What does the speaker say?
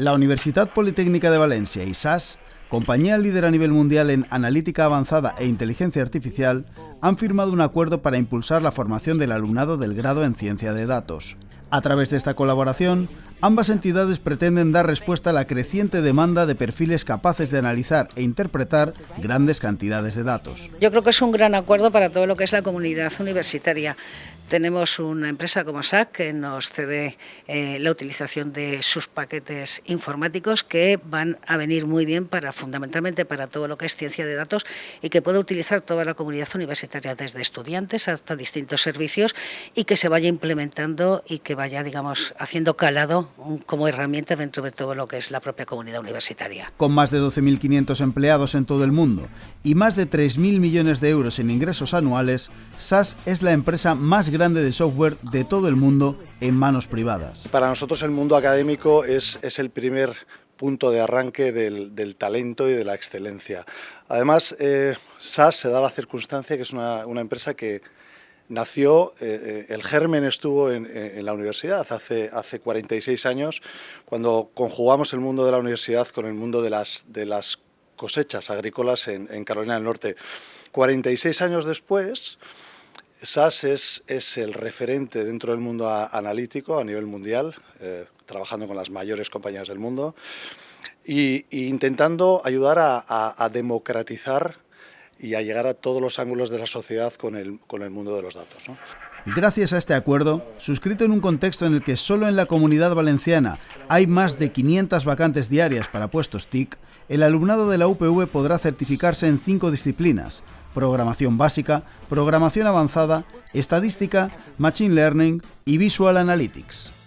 La Universidad Politécnica de Valencia y SAS, compañía líder a nivel mundial en analítica avanzada e inteligencia artificial, han firmado un acuerdo para impulsar la formación del alumnado del grado en ciencia de datos. A través de esta colaboración, ambas entidades pretenden dar respuesta a la creciente demanda de perfiles capaces de analizar e interpretar grandes cantidades de datos. Yo creo que es un gran acuerdo para todo lo que es la comunidad universitaria. Tenemos una empresa como SAC que nos cede eh, la utilización de sus paquetes informáticos que van a venir muy bien para fundamentalmente para todo lo que es ciencia de datos y que puede utilizar toda la comunidad universitaria desde estudiantes hasta distintos servicios y que se vaya implementando y que vaya digamos haciendo calado como herramienta dentro de todo lo que es la propia comunidad universitaria. Con más de 12.500 empleados en todo el mundo y más de 3.000 millones de euros en ingresos anuales, SAS es la empresa más grande de software de todo el mundo en manos privadas. Para nosotros el mundo académico es, es el primer punto de arranque del, del, talento y de la excelencia. Además, eh, SAS se da la circunstancia que es una, una empresa que nació, eh, eh el germen estuvo en, la universidad hace, hace 46 años, cuando conjugamos el mundo de la universidad con el mundo de las, de las cosechas agrícolas en, Carolina del Norte. 46 años después, SAS es, es, el referente dentro del mundo analítico a nivel mundial, eh, trabajando con las mayores compañías del mundo y, y intentando ayudar a, democratizar y a llegar a todos los ángulos de la sociedad con el, mundo de los datos. Gracias a este acuerdo, suscrito en un contexto en el que solo en la comunidad valenciana hay más de 500 vacantes diarias para puestos TIC, el alumnado de la UPV podrá certificarse en cinco disciplinas, programación básica, programación avanzada, estadística, machine learning y visual analytics.